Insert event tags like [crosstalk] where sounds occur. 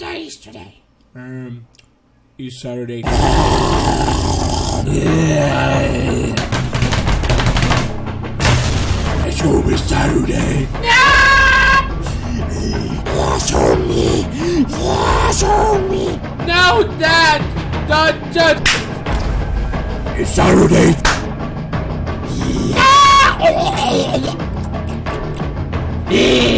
day is today? Um, it's Saturday. [laughs] yeah. It's gonna be Saturday. Yes, homie. Yes, me! No, Dad! Dad, Dad! It's Saturday. Yeah.